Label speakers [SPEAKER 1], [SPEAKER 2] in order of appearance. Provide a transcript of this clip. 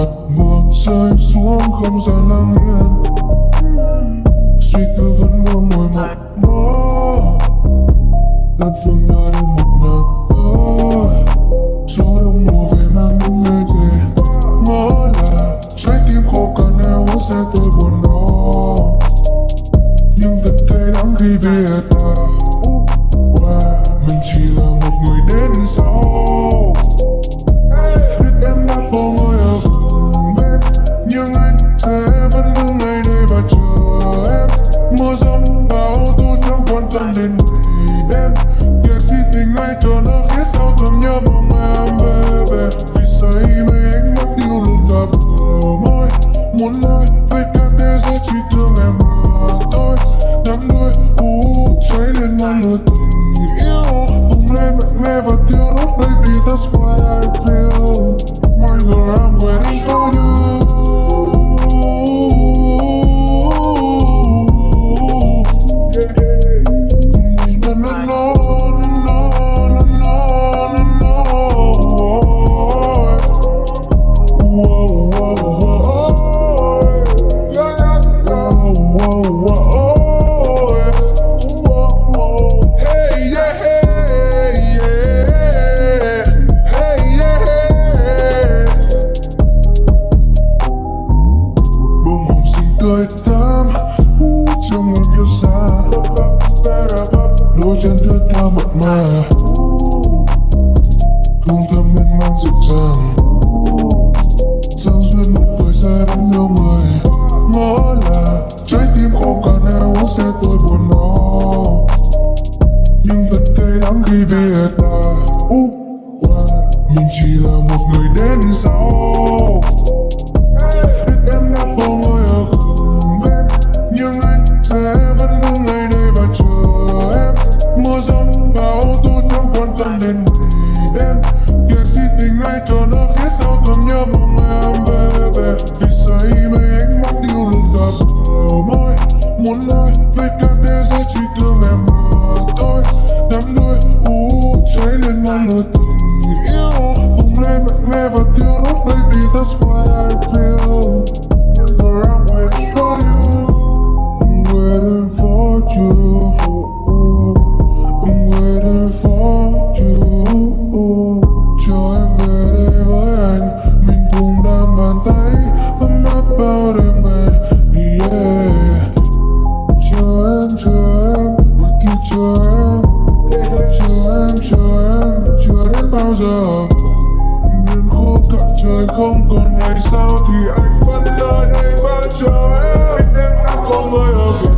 [SPEAKER 1] hạt mưa rơi xuống không gian lặng yên suy tư vẫn luôn ngồi mộng si tình nó phía sau thầm nhớ mong em baby vì say mê ánh mắt yêu luôn gặp bờ môi. Muốn nói với cả thế giới chỉ thương em mà thôi. Đắm đuôi u cháy lên ngọn lửa tình yêu. Bùng lên mạnh mẽ và tiêu đốt baby, that's what I feel. My girl I'm waiting hồng xinh tươi tắm trong một kiêu xa đôi chân thướt tha mặn mà. Ngày đêm si tình ngay cho nó phía sau thầm nhớ mong em về. vì say mê ánh mắt yêu luôn gặp bờ môi. Muốn nói với cả thế giới chỉ thương em mà thôi. Đắm đôi u cháy lên ngọn lửa tình yêu. Bùng lên mạnh mẽ và thiêu đốt baby, that's why I feel em, chờ em Ước như chờ em Chờ em, chờ em Chờ đến bao giờ. Miền khô cạn trời không còn ngày sau Thì anh vẫn ở đây và chờ em. Biết em đã có người ở gần